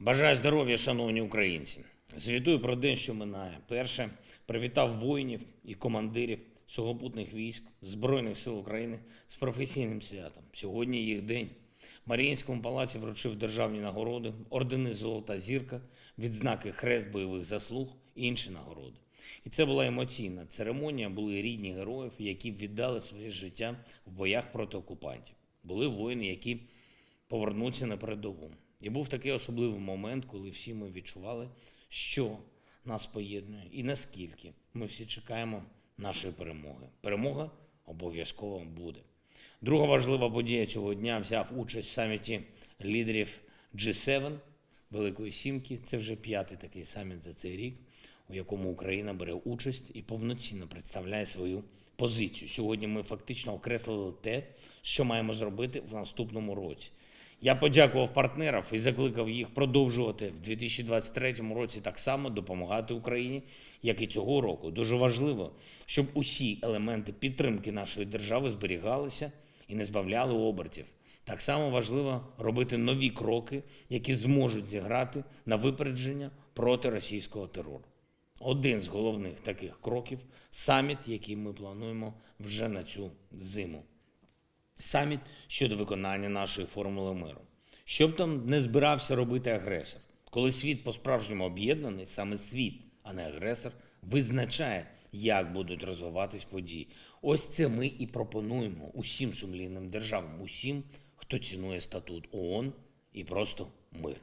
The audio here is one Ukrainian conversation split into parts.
Бажаю здоров'я, шановні українці. Звітую про день, що минає. Перше, привітав воїнів і командирів сухопутних військ Збройних сил України з професійним святом. Сьогодні їх день. Маріїнському палаці вручив державні нагороди, ордени Золота зірка, відзнаки Хрест бойових заслуг і інші нагороди. І це була емоційна церемонія. Були рідні героїв, які віддали своє життя в боях проти окупантів. Були воїни, які повернуться на передову. І був такий особливий момент, коли всі ми відчували, що нас поєднує і наскільки ми всі чекаємо нашої перемоги. Перемога обов'язково буде. Друга важлива подія цього дня взяв участь в саміті лідерів G7 Великої Сімки. Це вже п'ятий такий саміт за цей рік, у якому Україна бере участь і повноцінно представляє свою позицію. Сьогодні ми фактично окреслили те, що маємо зробити в наступному році. Я подякував партнерам і закликав їх продовжувати в 2023 році так само допомагати Україні, як і цього року. Дуже важливо, щоб усі елементи підтримки нашої держави зберігалися і не збавляли обертів. Так само важливо робити нові кроки, які зможуть зіграти на випередження проти російського терору. Один з головних таких кроків саміт, який ми плануємо вже на цю зиму саміт щодо виконання нашої формули миру. Щоб там не збирався робити агресор, коли світ по-справжньому об'єднаний, саме світ, а не агресор, визначає, як будуть розвиватись події. Ось це ми і пропонуємо усім сумлінним державам, усім, хто цінує статут ООН і просто мир.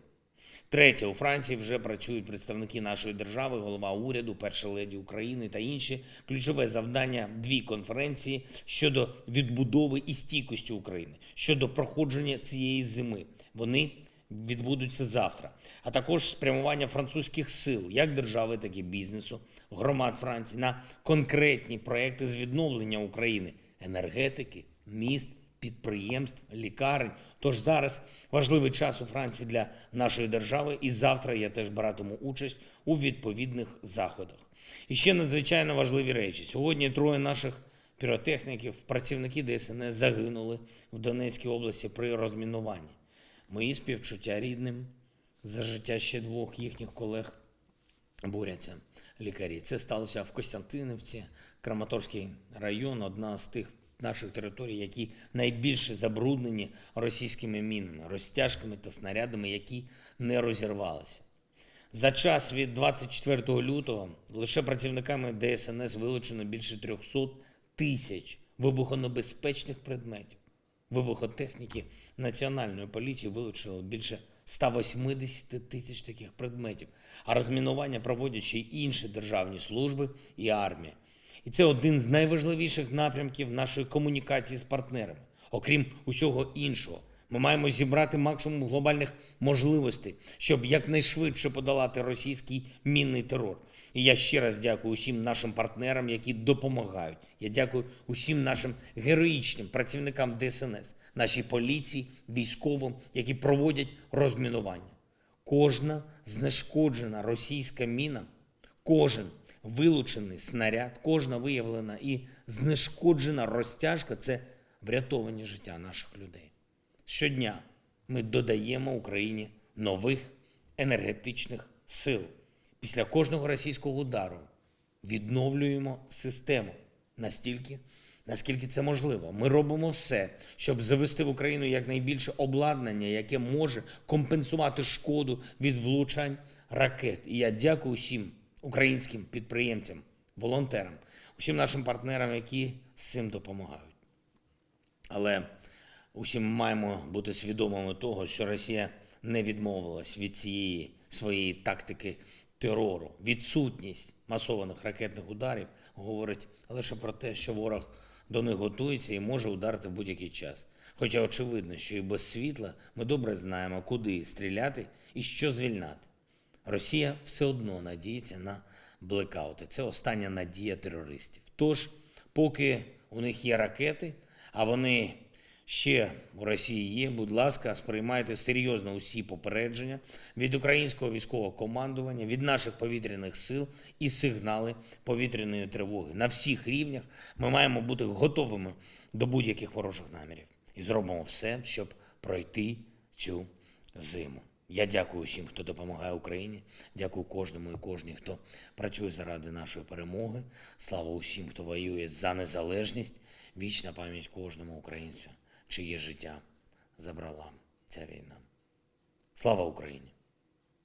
Третє, у Франції вже працюють представники нашої держави, голова уряду, перша леді України та інші. Ключове завдання дві конференції щодо відбудови і стійкості України, щодо проходження цієї зими. Вони відбудуться завтра. А також спрямування французьких сил, як держави, так і бізнесу, громад Франції на конкретні проекти з відновлення України, енергетики, міст підприємств, лікарень. Тож зараз важливий час у Франції для нашої держави, і завтра я теж братиму участь у відповідних заходах. І ще надзвичайно важливі речі. Сьогодні троє наших піротехніків, працівники ДСНС загинули в Донецькій області при розмінуванні. Мої співчуття рідним за життя ще двох їхніх колег борються лікарі. Це сталося в Костянтинівці, Краматорський район, одна з тих наших територій, які найбільше забруднені російськими мінами, розтяжками та снарядами, які не розірвалися. За час від 24 лютого лише працівниками ДСНС вилучено більше 300 тисяч вибухонебезпечних предметів. Вибухотехніки Національної поліції вилучили більше 180 тисяч таких предметів, а розмінування проводять ще й інші державні служби і армія. І це один з найважливіших напрямків нашої комунікації з партнерами. Окрім усього іншого, ми маємо зібрати максимум глобальних можливостей, щоб якнайшвидше подолати російський мінний терор. І я ще раз дякую усім нашим партнерам, які допомагають. Я дякую усім нашим героїчним працівникам ДСНС, нашій поліції, військовим, які проводять розмінування. Кожна знешкоджена російська міна, кожен вилучений снаряд, кожна виявлена і знешкоджена розтяжка це врятовані життя наших людей. Щодня ми додаємо Україні нових енергетичних сил. Після кожного російського удару відновлюємо систему настільки, наскільки це можливо. Ми робимо все, щоб завести в Україну якнайбільше обладнання, яке може компенсувати шкоду від влучань ракет. І я дякую всім українським підприємцям, волонтерам, усім нашим партнерам, які з цим допомагають. Але усім маємо бути свідомими того, що Росія не відмовилась від цієї своєї тактики терору. Відсутність масованих ракетних ударів говорить лише про те, що ворог до них готується і може ударити в будь-який час. Хоча очевидно, що і без світла ми добре знаємо, куди стріляти і що звільнати. Росія все одно надіється на блекаути. Це остання надія терористів. Тож, поки у них є ракети, а вони ще у Росії є, будь ласка, сприймайте серйозно усі попередження від українського військового командування, від наших повітряних сил і сигнали повітряної тривоги. На всіх рівнях ми маємо бути готовими до будь-яких ворожих намірів і зробимо все, щоб пройти цю зиму. Я дякую всім, хто допомагає Україні. Дякую кожному і кожній, хто працює заради нашої перемоги. Слава усім, хто воює за незалежність. Вічна пам'ять кожному українцю, чиє життя забрала ця війна. Слава Україні!